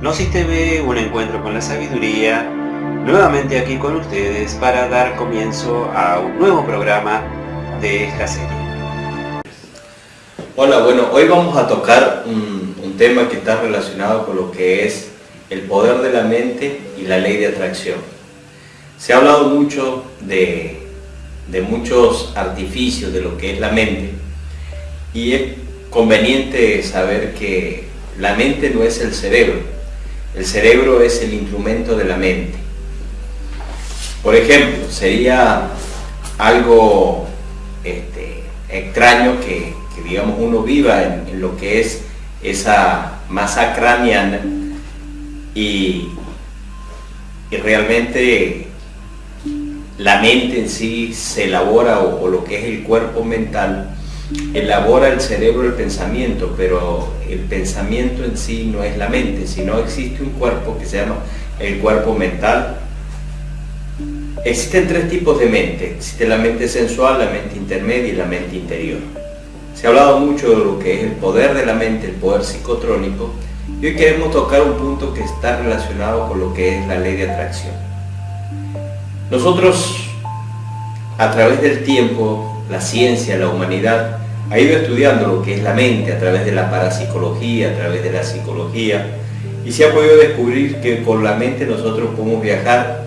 Gnosis TV, un encuentro con la sabiduría, nuevamente aquí con ustedes para dar comienzo a un nuevo programa de esta serie. Hola, bueno, hoy vamos a tocar un, un tema que está relacionado con lo que es el poder de la mente y la ley de atracción. Se ha hablado mucho de, de muchos artificios de lo que es la mente y es conveniente saber que la mente no es el cerebro, el cerebro es el instrumento de la mente. Por ejemplo, sería algo este, extraño que, digamos uno viva en, lo que es esa masa craneana y, y realmente la mente en sí se elabora o, lo que es el cuerpo mental elabora el cerebro el pensamiento, pero el pensamiento en sí no es la mente, sino existe un cuerpo que se llama el cuerpo mental. Existen tres tipos de mente, existe la mente sensual, la mente intermedia y la mente interior. Se ha hablado mucho de lo que es el poder de la mente, el poder psicotrónico, y hoy queremos tocar un punto que está relacionado con lo que es la ley de atracción. Nosotros, a través del tiempo, la ciencia, la humanidad, ha ido estudiando lo que es la mente a través de la parapsicología, a través de la psicología, y se ha podido descubrir que con la mente nosotros podemos viajar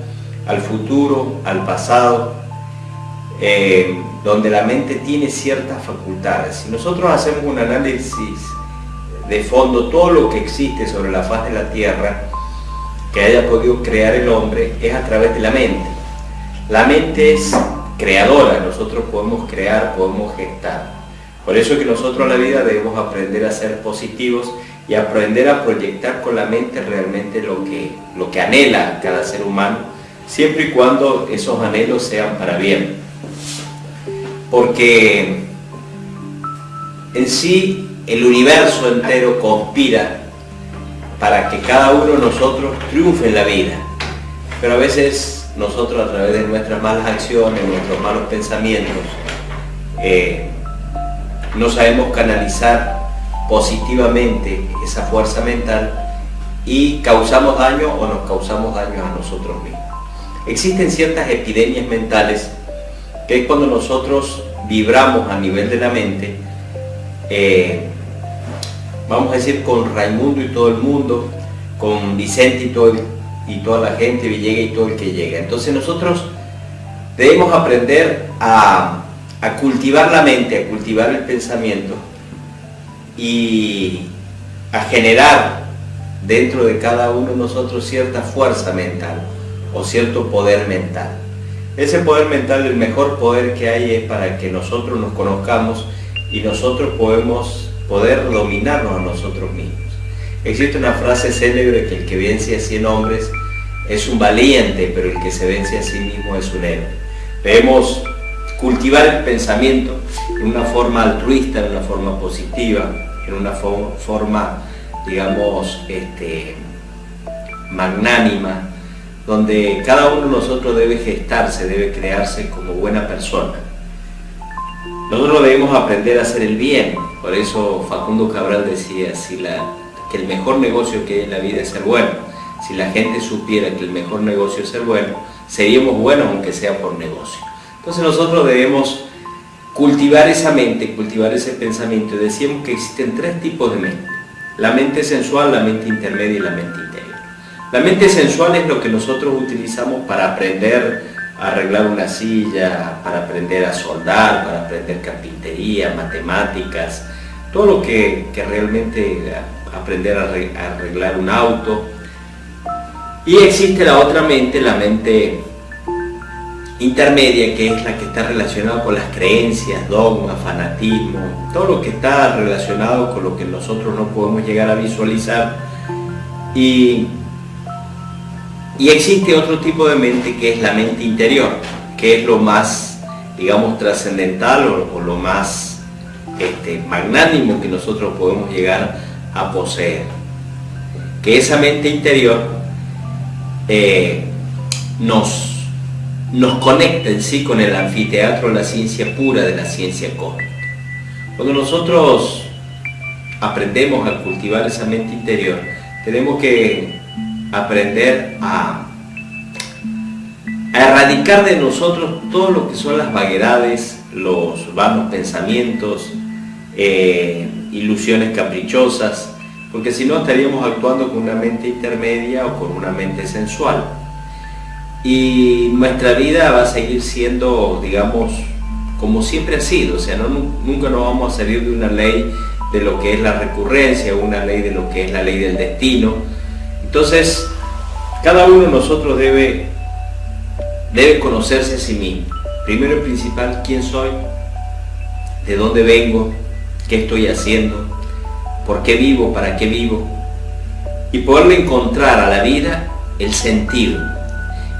al futuro, al pasado, eh, donde la mente tiene ciertas facultades. Si nosotros hacemos un análisis de fondo, todo lo que existe sobre la faz de la Tierra, que haya podido crear el hombre, es a través de la mente. La mente es creadora, nosotros podemos crear, podemos gestar. Por eso que nosotros en la vida debemos aprender a ser positivos y aprender a proyectar con la mente realmente lo que, lo que anhela cada ser humano, siempre y cuando esos anhelos sean para bien. Porque en sí el universo entero conspira para que cada uno de nosotros triunfe en la vida. Pero a veces nosotros a través de nuestras malas acciones, nuestros malos pensamientos, eh, no sabemos canalizar positivamente esa fuerza mental y causamos daño o nos causamos daño a nosotros mismos. Existen ciertas epidemias mentales que es cuando nosotros vibramos a nivel de la mente, eh, vamos a decir con Raimundo y todo el mundo, con Vicente y, todo y toda la gente, Villega y todo el que llega. Entonces nosotros debemos aprender a a cultivar la mente, a cultivar el pensamiento y a generar dentro de cada uno de nosotros cierta fuerza mental o cierto poder mental. Ese poder mental, el mejor poder que hay es para que nosotros nos conozcamos y nosotros podemos poder dominarnos a nosotros mismos. Existe una frase célebre que el que vence a 100 hombres es un valiente, pero el que se vence a sí mismo es un héroe. Debemos cultivar el pensamiento en una forma altruista, en una forma positiva, en una forma, digamos, este, magnánima, donde cada uno de nosotros debe gestarse, debe crearse como buena persona. Nosotros debemos aprender a hacer el bien, por eso Facundo Cabral decía si la, que el mejor negocio que hay en la vida es ser bueno. Si la gente supiera que el mejor negocio es ser bueno, seríamos buenos aunque sea por negocio. Entonces nosotros debemos cultivar esa mente, cultivar ese pensamiento. Decíamos que existen tres tipos de mente. La mente sensual, la mente intermedia y la mente interior. La mente sensual es lo que nosotros utilizamos para aprender a arreglar una silla, para aprender a soldar, para aprender carpintería, matemáticas, todo lo que, realmente aprender a arreglar un auto. Y existe la otra mente, la mente intermedia, que es la que está relacionada con las creencias, dogmas, fanatismo, todo lo que está relacionado con lo que nosotros no podemos llegar a visualizar. Y, y existe otro tipo de mente que es la mente interior, que es lo más, digamos, trascendental o, lo más este, magnánimo que nosotros podemos llegar a poseer. Que esa mente interior eh, nos nos conecta en sí con el anfiteatro la ciencia pura de la ciencia cósmica. Cuando nosotros aprendemos a cultivar esa mente interior, tenemos que aprender a, erradicar de nosotros todo lo que son las vaguedades, los vanos pensamientos, eh, ilusiones caprichosas, porque si no estaríamos actuando con una mente intermedia o con una mente sensual. Y nuestra vida va a seguir siendo, digamos, como siempre ha sido, o sea, nunca nos vamos a salir de una ley de lo que es la recurrencia, una ley de lo que es la ley del destino. Entonces, cada uno de nosotros debe, debe conocerse a sí mismo. Primero y principal, quién soy, de dónde vengo, qué estoy haciendo, por qué vivo, para qué vivo, y poderle encontrar a la vida el sentido.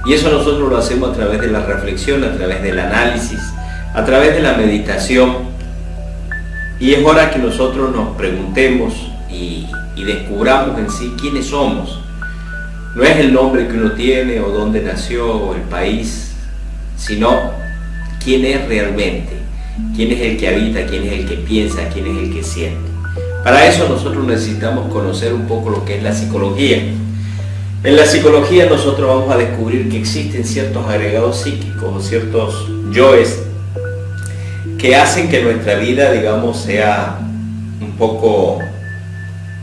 Y eso nosotros lo hacemos a través de la reflexión, a través del análisis, a través de la meditación. Y es hora que nosotros nos preguntemos y, descubramos en sí quiénes somos. No es el nombre que uno tiene o dónde nació o el país, sino quién es realmente, quién es el que habita, quién es el que piensa, quién es el que siente. Para eso nosotros necesitamos conocer un poco lo que es la psicología. En la psicología nosotros vamos a descubrir que existen ciertos agregados psíquicos o ciertos yoes que hacen que nuestra vida, digamos, sea un poco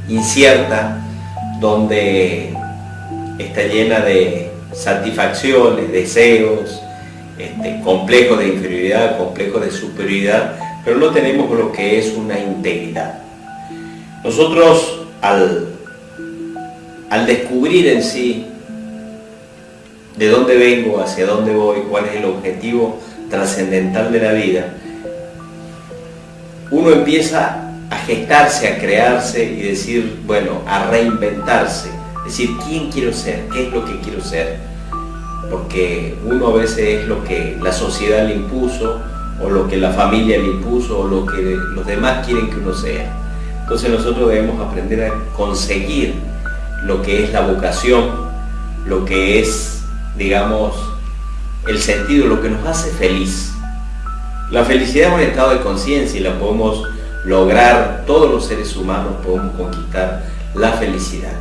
incierta, donde está llena de satisfacciones, deseos, este, complejos de inferioridad, complejos de superioridad, pero no tenemos lo que es una integridad. Nosotros al, al descubrir en sí de dónde vengo, hacia dónde voy, cuál es el objetivo trascendental de la vida, uno empieza a gestarse, a crearse y decir, bueno, a reinventarse, decir, ¿quién quiero ser? ¿Qué es lo que quiero ser? Porque uno a veces es lo que la sociedad le impuso, o lo que la familia le impuso, o lo que los demás quieren que uno sea. Entonces nosotros debemos aprender a conseguir lo que es la vocación, lo que es, digamos, el sentido, lo que nos hace feliz. La felicidad es un estado de conciencia y la podemos lograr, todos los seres humanos podemos conquistar la felicidad.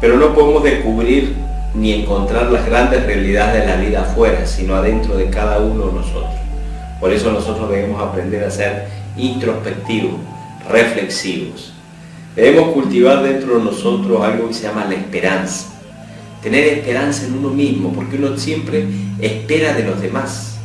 Pero no podemos descubrir ni encontrar las grandes realidades de la vida afuera, sino adentro de cada uno de nosotros. Por eso nosotros debemos aprender a ser introspectivos, reflexivos. Debemos cultivar dentro de nosotros algo que se llama la esperanza. Tener esperanza en uno mismo, porque uno siempre espera de los demás.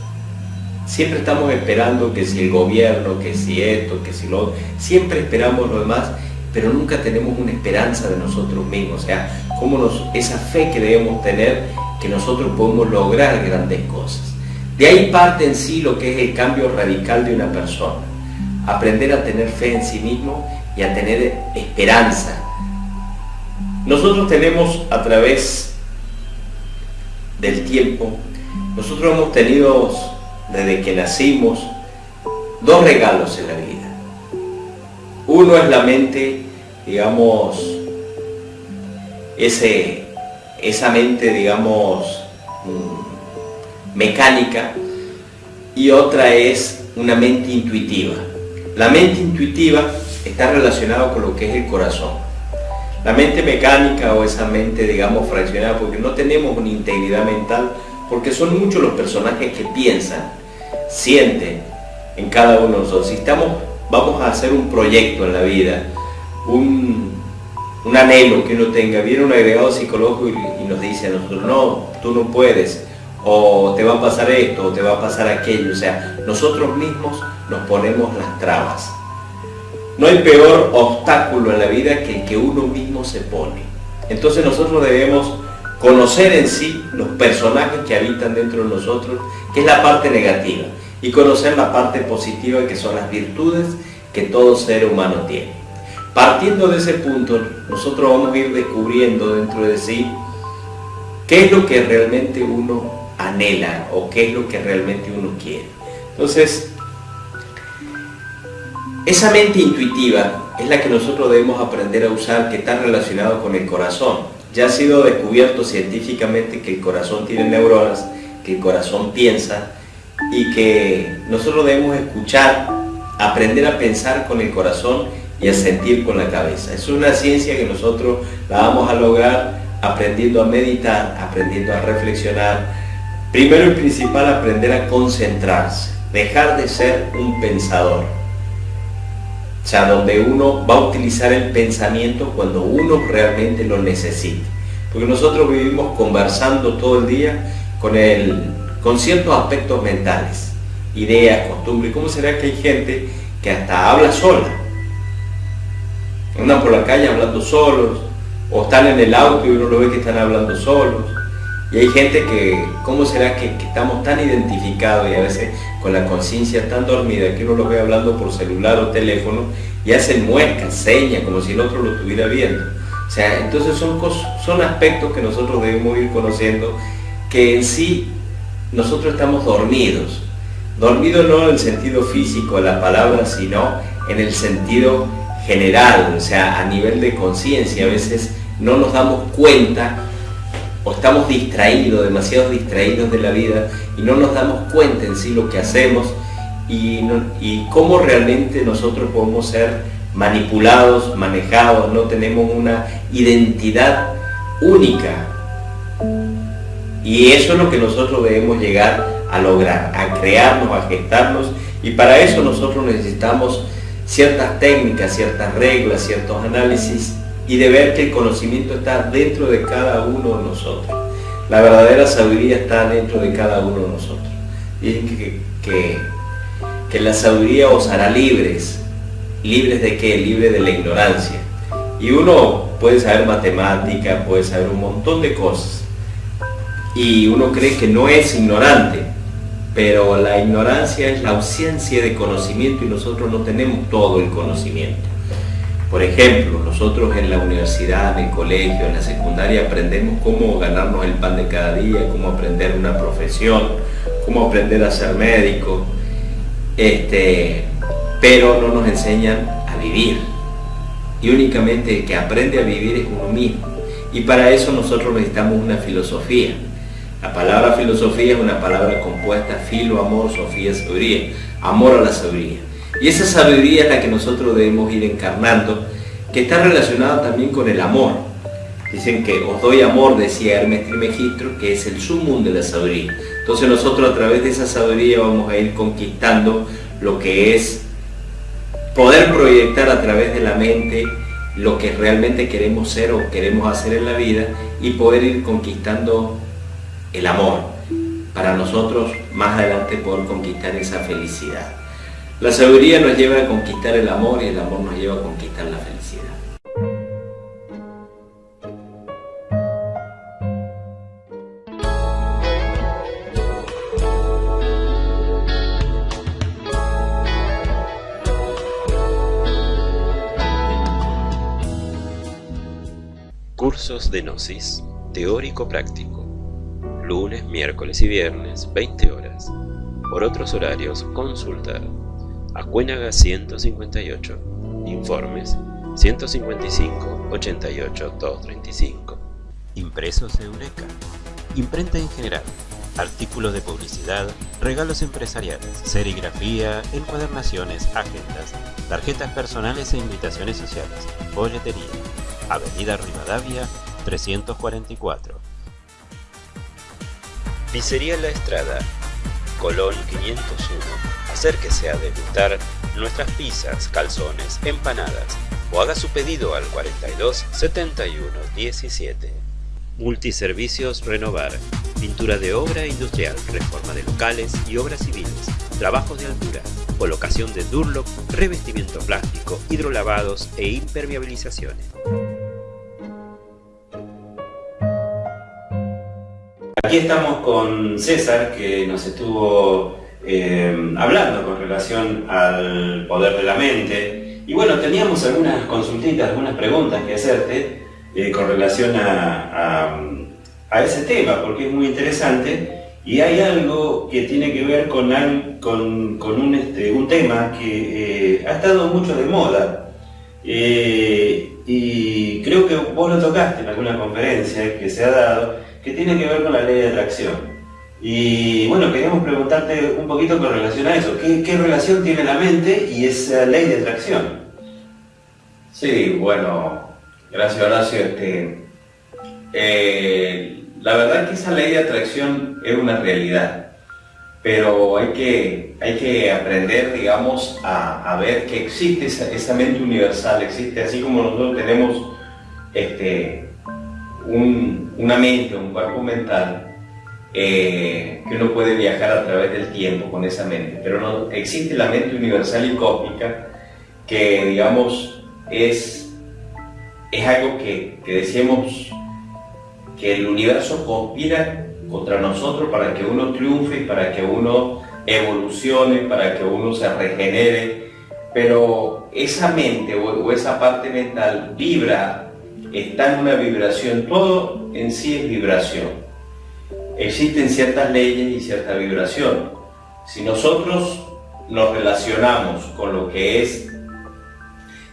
Siempre estamos esperando que si el gobierno, que si esto, que si lo siempre esperamos lo demás, pero nunca tenemos una esperanza de nosotros mismos, o sea, nos, esa fe que debemos tener que nosotros podemos lograr grandes cosas. De ahí parte en sí lo que es el cambio radical de una persona. Aprender a tener fe en sí mismo y a tener esperanza. Nosotros tenemos a través del tiempo, nosotros hemos tenido desde que nacimos, dos regalos en la vida. Uno es la mente, digamos, ese, esa mente, digamos, mm, mecánica, y otra es una mente intuitiva. La mente intuitiva está relacionada con lo que es el corazón. La mente mecánica o esa mente, digamos, fraccionada, porque no tenemos una integridad mental, porque son muchos los personajes que piensan, sienten en cada uno de nosotros. Si estamos, vamos a hacer un proyecto en la vida, un, anhelo que uno tenga, viene un agregado psicológico y, nos dice a nosotros, no, tú no puedes, o te va a pasar esto, o te va a pasar aquello. O sea, nosotros mismos nos ponemos las trabas. No hay peor obstáculo en la vida que el que uno mismo se pone. Entonces nosotros debemos conocer en sí los personajes que habitan dentro de nosotros, que es la parte negativa, y conocer la parte positiva, que son las virtudes que todo ser humano tiene. Partiendo de ese punto, nosotros vamos a ir descubriendo dentro de sí qué es lo que realmente uno anhela o qué es lo que realmente uno quiere. Entonces, esa mente intuitiva es la que nosotros debemos aprender a usar, que está relacionado con el corazón ya ha sido descubierto científicamente que el corazón tiene neuronas, que el corazón piensa y que nosotros debemos escuchar, aprender a pensar con el corazón y a sentir con la cabeza. Es una ciencia que nosotros la vamos a lograr aprendiendo a meditar, aprendiendo a reflexionar. Primero y principal, aprender a concentrarse, dejar de ser un pensador. O sea, donde uno va a utilizar el pensamiento cuando uno realmente lo necesite. Porque nosotros vivimos conversando todo el día con, el, con ciertos aspectos mentales, ideas, costumbres. ¿Cómo será que hay gente que hasta habla sola? Andan por la calle hablando solos, o están en el auto y uno lo ve que están hablando solos. Y hay gente que, ¿cómo será que, estamos tan identificados y a veces con la conciencia tan dormida que uno lo ve hablando por celular o teléfono y hacen muecas, señas, como si el otro lo estuviera viendo? O sea, entonces son, son aspectos que nosotros debemos ir conociendo que en sí nosotros estamos dormidos. Dormidos no en el sentido físico de la palabra, sino en el sentido general, o sea, a nivel de conciencia. A veces no nos damos cuenta o estamos distraídos, demasiado distraídos de la vida y no nos damos cuenta en sí lo que hacemos y, y cómo realmente nosotros podemos ser manipulados, manejados, no tenemos una identidad única. Y eso es lo que nosotros debemos llegar a lograr, a crearnos, a gestarnos, y para eso nosotros necesitamos ciertas técnicas, ciertas reglas, ciertos análisis, y de ver que el conocimiento está dentro de cada uno de nosotros. La verdadera sabiduría está dentro de cada uno de nosotros. Dicen que, que, que la sabiduría os hará libres, ¿Libres de qué? Libre de la ignorancia. Y uno puede saber matemática, puede saber un montón de cosas. Y uno cree que no es ignorante, pero la ignorancia es la ausencia de conocimiento y nosotros no tenemos todo el conocimiento. Por ejemplo, nosotros en la universidad, en el colegio, en la secundaria aprendemos cómo ganarnos el pan de cada día, cómo aprender una profesión, cómo aprender a ser médico. Este, pero no nos enseñan a vivir. Y únicamente el que aprende a vivir es uno mismo. Y para eso nosotros necesitamos una filosofía. La palabra filosofía es una palabra compuesta, filo, amor, sofía, sabiduría. Amor a la sabiduría. Y esa sabiduría es la que nosotros debemos ir encarnando, que está relacionada también con el amor. Dicen que os doy amor, decía Hermes Trimegistro, que es el sumum de la sabiduría. Entonces nosotros a través de esa sabiduría vamos a ir conquistando lo que es poder proyectar a través de la mente lo que realmente queremos ser o queremos hacer en la vida y poder ir conquistando el amor para nosotros más adelante poder conquistar esa felicidad. La sabiduría nos lleva a conquistar el amor y el amor nos lleva a conquistar la felicidad. Cursos de Gnosis, teórico-práctico. Lunes, miércoles y viernes, 20 horas. Por otros horarios, consultar. Acuénaga 158. Informes 155 88 235. Impresos Eureka. Imprenta en general. Artículos de publicidad, regalos empresariales, serigrafía, encuadernaciones, agendas, tarjetas personales e invitaciones sociales, boletería Avenida Rivadavia 344. Pizzería La Estrada, Colón 501. Acérquese a degustar nuestras pizzas, calzones, empanadas o haga su pedido al 42 71 17. Multiservicios Renovar. Pintura de obra industrial, reforma de locales y obras civiles, trabajos de altura, colocación de Durlock, revestimiento plástico, hidrolavados e impermeabilizaciones. Aquí estamos con César, que nos estuvo eh, hablando con relación al poder de la mente. Y bueno, teníamos algunas consultitas, algunas preguntas que hacerte eh, con relación a, ese tema, porque es muy interesante. Y hay algo que tiene que ver con, con, un, este, un, tema que eh, ha estado mucho de moda. y creo que vos lo tocaste en alguna conferencia que se ha dado, que tiene que ver con la ley de atracción. Y bueno, queríamos preguntarte un poquito con relación a eso. ¿Qué, relación tiene la mente y esa ley de atracción? Sí, bueno, gracias Horacio. Este, eh, la verdad es que esa ley de atracción es una realidad, pero hay que, hay que aprender, digamos, a, ver que existe esa, mente universal, existe así como nosotros tenemos este, una mente, un cuerpo mental, eh, que uno puede viajar a través del tiempo con esa mente, pero no, existe la mente universal y cósmica que, digamos, es, es algo que, que decíamos que el universo conspira contra nosotros para que uno triunfe, para que uno evolucione, para que uno se regenere, pero esa mente o, esa parte mental vibra, está en una vibración, todo en sí es vibración. Existen ciertas leyes y cierta vibración. Si nosotros nos relacionamos con lo que es,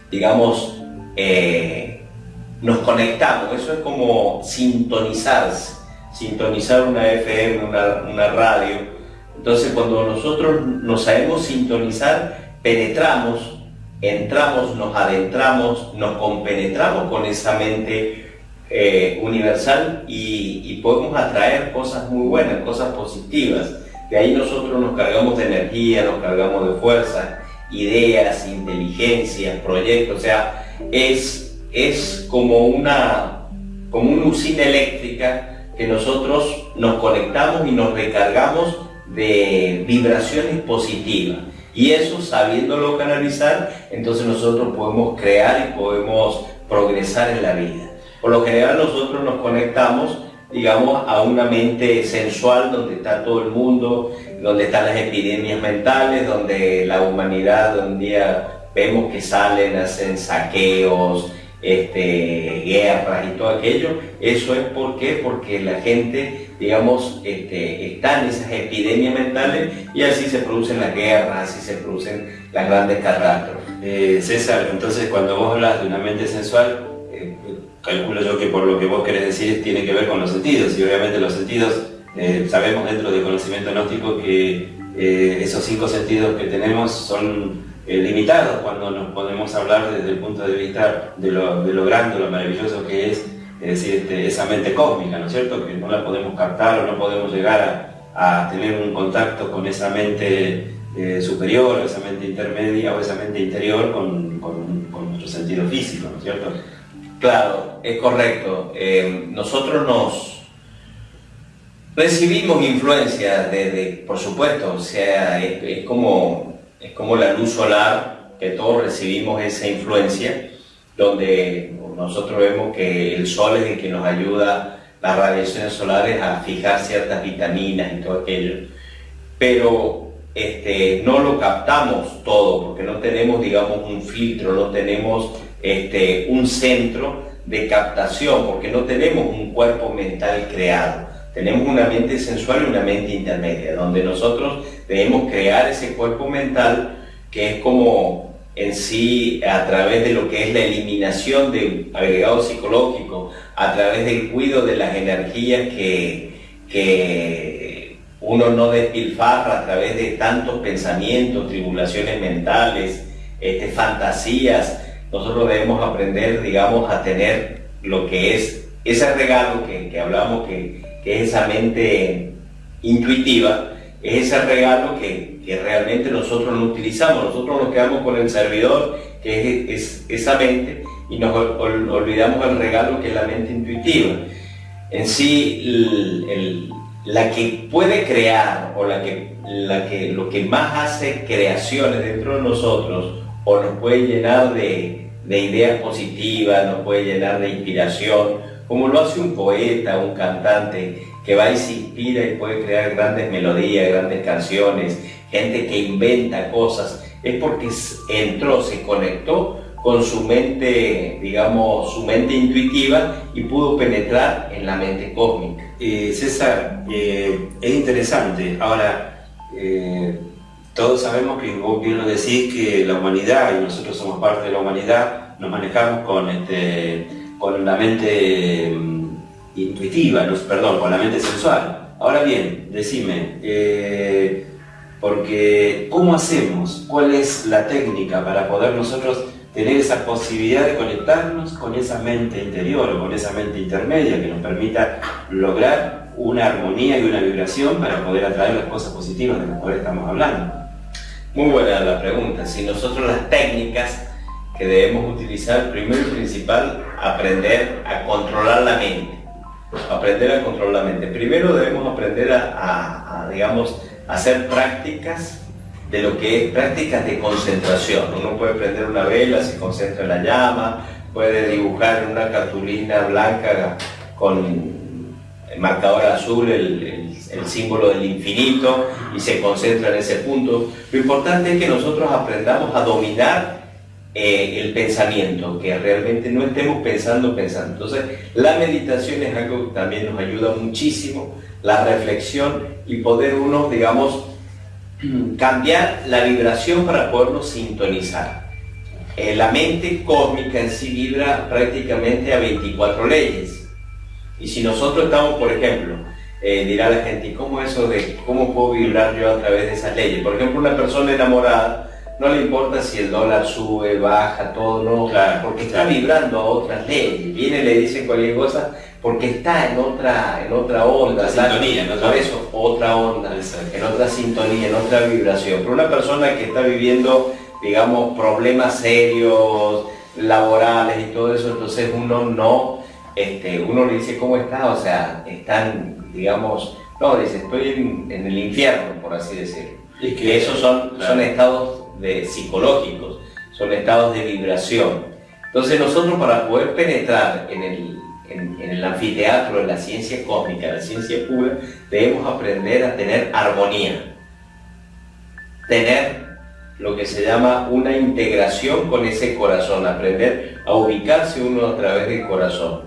digamos, eh, nos conectamos, eso es como sintonizarse, sintonizar una FM, una, radio. Entonces cuando nosotros nos sabemos sintonizar, penetramos, entramos, nos adentramos, nos compenetramos con esa mente eh, universal y, podemos atraer cosas muy buenas, cosas positivas. De ahí nosotros nos cargamos de energía, nos cargamos de fuerza, ideas, inteligencia, proyectos, o sea, es es como una, como una usina eléctrica que nosotros nos conectamos y nos recargamos de vibraciones positivas. Y eso, sabiéndolo canalizar, entonces nosotros podemos crear y podemos progresar en la vida. Por lo general nosotros nos conectamos, digamos, a una mente sensual donde está todo el mundo, donde están las epidemias mentales, donde la humanidad un día vemos que salen, hacen saqueos, este, guerras y todo aquello, eso es porque, porque la gente, digamos, este, está en esas epidemias mentales y así se producen las guerras, así se producen las grandes catástrofes. Eh, César, entonces cuando vos hablas de una mente sensual, eh, calculo yo que por lo que vos querés decir tiene que ver con los sentidos y obviamente los sentidos, eh, sabemos dentro del conocimiento gnóstico que esos cinco sentidos que tenemos son eh, limitados cuando nos podemos hablar desde el punto de vista de lo, lo grande, lo maravilloso que es, es decir, este, esa mente cósmica, ¿no es cierto? Que no la podemos captar o no podemos llegar a, tener un contacto con esa mente eh, superior, esa mente intermedia o esa mente interior con, con, nuestro sentido físico, ¿no es cierto? Claro, es correcto. Eh, nosotros nos recibimos influencia de, por supuesto, o sea, es como es como la luz solar, que todos recibimos esa influencia, donde nosotros vemos que el sol es el que nos ayuda, las radiaciones solares, a fijar ciertas vitaminas y todo aquello, pero este, no lo captamos todo, porque no tenemos, digamos, un filtro, no tenemos este, un centro de captación, porque no tenemos un cuerpo mental creado. Tenemos una mente sensual y una mente intermedia, donde nosotros debemos crear ese cuerpo mental que es como en sí a través de lo que es la eliminación de agregados psicológicos, a través del cuidado de las energías que, que uno no despilfarra a través de tantos pensamientos, tribulaciones mentales, este, fantasías, nosotros debemos aprender, digamos, a tener lo que es ese regalo que, que hablamos, que, que es esa mente intuitiva, es ese regalo que, realmente nosotros no utilizamos. Nosotros nos quedamos con el servidor, que es, esa mente, y nos olvidamos el regalo que es la mente intuitiva. En sí, la que puede crear o la que, la que lo que más hace creaciones dentro de nosotros o nos puede llenar de, de ideas positivas, nos puede llenar de inspiración, como lo hace un poeta, un cantante, que va y se inspira y puede crear grandes melodías, grandes canciones, gente que inventa cosas, es porque entró, se conectó con su mente, digamos, su mente intuitiva y pudo penetrar en la mente cósmica. Eh, César, eh, es interesante. Ahora, eh, todos sabemos que vos bien lo decís, que la humanidad, y nosotros somos parte de la humanidad, nos manejamos con este, con la mente intuitiva, perdón, con la mente sensual. Ahora bien, decime, eh, porque ¿cómo hacemos? ¿Cuál es la técnica para poder nosotros tener esa posibilidad de conectarnos con esa mente interior o con esa mente intermedia que nos permita lograr una armonía y una vibración para poder atraer las cosas positivas de las cuales estamos hablando. Muy buena la pregunta. Si nosotros las técnicas que debemos utilizar, primero y principal, aprender a controlar la mente. Aprender a controlar la mente. Primero debemos aprender a, digamos, hacer prácticas de lo que es prácticas de concentración. Uno puede prender una vela, se concentra en la llama, puede dibujar en una cartulina blanca con el marcador azul el, el, símbolo del infinito y se concentra en ese punto. Lo importante es que nosotros aprendamos a dominar eh, el pensamiento, que realmente no estemos pensando, pensando. Entonces, la meditación es algo que también nos ayuda muchísimo, la reflexión y poder uno, digamos, cambiar la vibración para podernos sintonizar. Eh, la mente cósmica en sí vibra prácticamente a 24 leyes. Y si nosotros estamos, por ejemplo, eh, dirá la gente, ¿y cómo eso de cómo puedo vibrar yo a través de esas leyes? Por ejemplo, una persona enamorada no le importa si el dólar sube, baja, todo, no, porque está vibrando a otras leyes. Viene y le dice cualquier cosa porque está en otra, en otra onda. sintonía, ¿no? Por eso, otra onda, en otra sintonía, en otra vibración. Pero una persona que está viviendo, digamos, problemas serios, laborales y todo eso, entonces uno no, este, uno le dice, ¿cómo está? O sea, están, digamos, no, dice, estoy en, el infierno, por así decirlo. Y que esos son, son estados de psicológicos, son estados de vibración. Entonces nosotros para poder penetrar en el, en, el anfiteatro de la ciencia cósmica, la ciencia pura, debemos aprender a tener armonía, tener lo que se llama una integración con ese corazón, aprender a ubicarse uno a través del corazón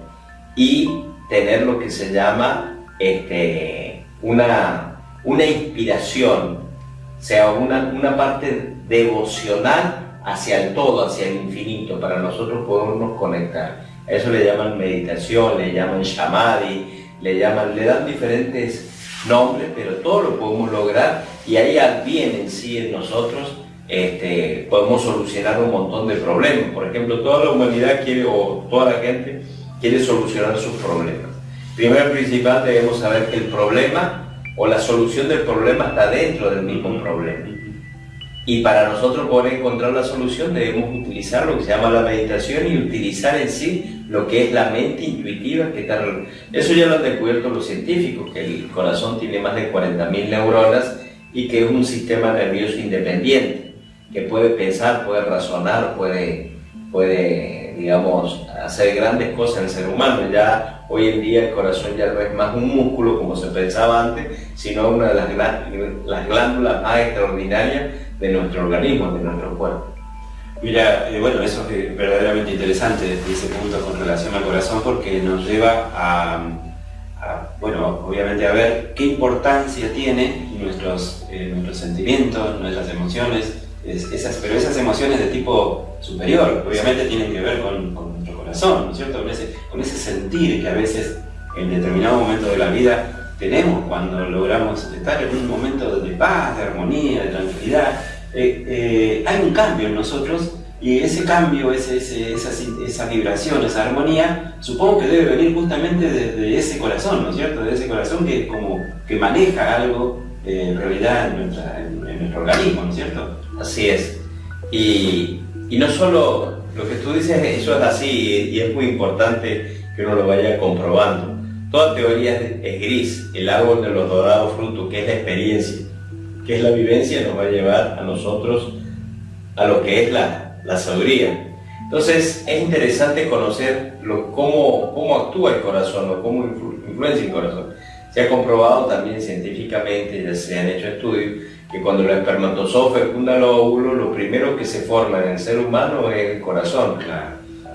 y tener lo que se llama este, una, una inspiración, o sea, una, una parte devocional hacia el todo, hacia el infinito, para nosotros podernos conectar. A eso le llaman meditación, le llaman shamadhi, le llaman, le dan diferentes nombres, pero todo lo podemos lograr y ahí al bien en sí en nosotros este, podemos solucionar un montón de problemas. Por ejemplo, toda la humanidad quiere, o toda la gente quiere solucionar sus problemas. Primero y principal debemos saber que el problema o la solución del problema está dentro del mismo problema. Y para nosotros poder encontrar la solución debemos utilizar lo que se llama la meditación y utilizar en sí lo que es la mente intuitiva que. Eso ya lo han descubierto los científicos, que el corazón tiene más de 40.000 neuronas y que es un sistema nervioso independiente, que puede pensar, puede razonar, puede, puede digamos, hacer grandes cosas en el ser humano. Ya hoy en día el corazón ya no es más un músculo como se pensaba antes, sino una de las, las glándulas más extraordinarias de nuestro organismo, de nuestro cuerpo. Mira, eh, bueno, eso es verdaderamente interesante ese punto con relación al corazón porque nos lleva a, bueno, obviamente a ver qué importancia tiene nuestros, eh, nuestros sentimientos, nuestras emociones, esas, pero esas emociones de tipo superior, obviamente tienen que ver con, nuestro corazón, ¿no es cierto? Con ese, con ese sentir que a veces en determinado momento de la vida tenemos cuando logramos estar en un momento de paz, de armonía, de tranquilidad. Eh, eh, hay un cambio en nosotros y ese cambio, esa, vibración, esa armonía, supongo que debe venir justamente desde ese corazón, ¿no es cierto? De ese corazón que como que maneja algo eh, en realidad en, nuestro organismo, ¿no es cierto? Así es. Y, y no solo lo que tú dices, eso es así y es muy importante que uno lo vaya comprobando. Toda teoría es, gris. El árbol de los dorados frutos, que es la experiencia, que es la vivencia, nos va a llevar a nosotros a lo que es la, la sabiduría. Entonces es interesante conocer lo, cómo, cómo actúa el corazón o cómo influencia el corazón. Se ha comprobado también científicamente, ya se han hecho estudios, que cuando los espermatozoides fecundan los óvulos, lo primero que se forma en el ser humano es el corazón.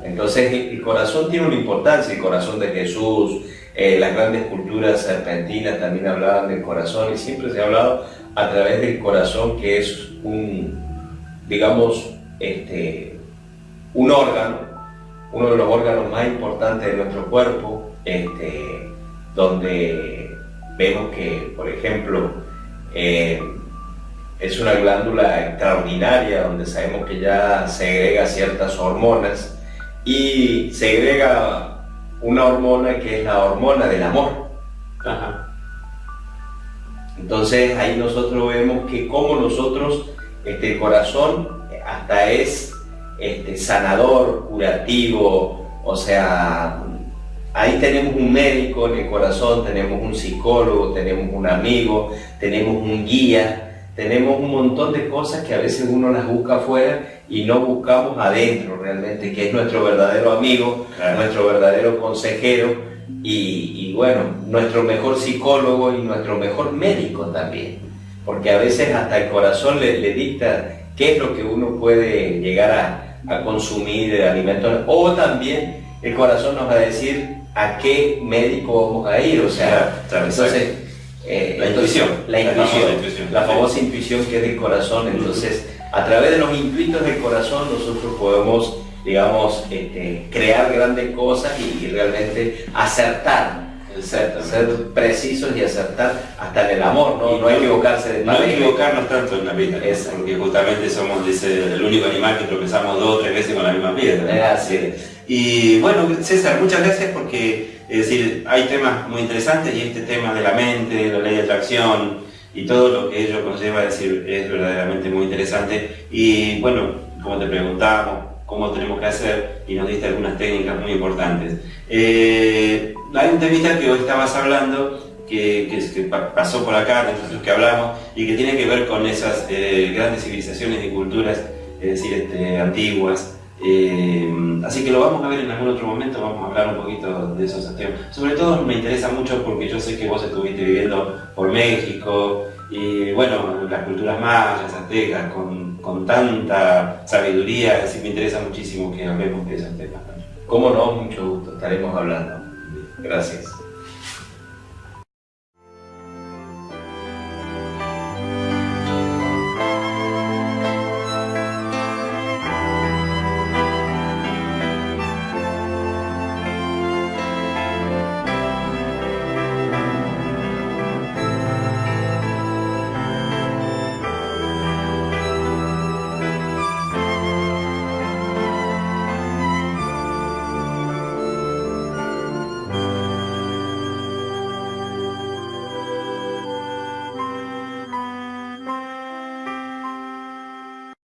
Entonces el corazón tiene una importancia, el corazón de Jesús, eh, las grandes culturas serpentinas también hablaban del corazón y siempre se ha hablado a través del corazón que es un, digamos, este, un órgano, uno de los órganos más importantes de nuestro cuerpo, este, donde vemos que, por ejemplo, eh, es una glándula extraordinaria donde sabemos que ya segrega ciertas hormonas y segrega una hormona que es la hormona del amor. Entonces ahí nosotros vemos que como nosotros, este, el corazón hasta es este, sanador, curativo, o sea, ahí tenemos un médico en el corazón, tenemos un psicólogo, tenemos un amigo, tenemos un guía, tenemos un montón de cosas que a veces uno las busca afuera y no buscamos adentro realmente, que es nuestro verdadero amigo, nuestro verdadero consejero y, bueno, nuestro mejor psicólogo y nuestro mejor médico también, porque a veces hasta el corazón le, le dicta qué es lo que uno puede llegar a, consumir de alimentos, o también el corazón nos va a decir a qué médico vamos a ir, o sea, entonces... Eh, la intuición, la, intuición, la famosa intuición que es del corazón, entonces a través de los intuitos del corazón nosotros podemos digamos, este, crear grandes cosas y, realmente acertar. Ser, ser, precisos y acertar hasta en el amor, no, no equivocarse de No equivocarnos tanto en la vida, porque justamente somos dice, el único animal que tropezamos dos o tres veces con la misma piedra. Así Y bueno, César, muchas gracias porque es decir, hay temas muy interesantes y este tema de la mente, la ley de atracción y todo lo que ello conlleva, decir, es verdaderamente muy interesante. Y bueno, como te preguntábamos, cómo tenemos que hacer y nos diste algunas técnicas muy importantes. Eh, hay un temita que hoy estabas hablando que, que, pasó por acá, de nosotros que hablamos, y que tiene que ver con esas eh, grandes civilizaciones y culturas, es decir, este, antiguas. Eh, así que lo vamos a ver en algún otro momento, vamos a hablar un poquito de esos temas. Sobre todo me interesa mucho porque yo sé que vos estuviste viviendo por México, y bueno, las culturas mayas, aztecas, con, con tanta sabiduría, así me interesa muchísimo que hablemos de esos temas. Cómo no, mucho gusto, estaremos hablando. Gracias.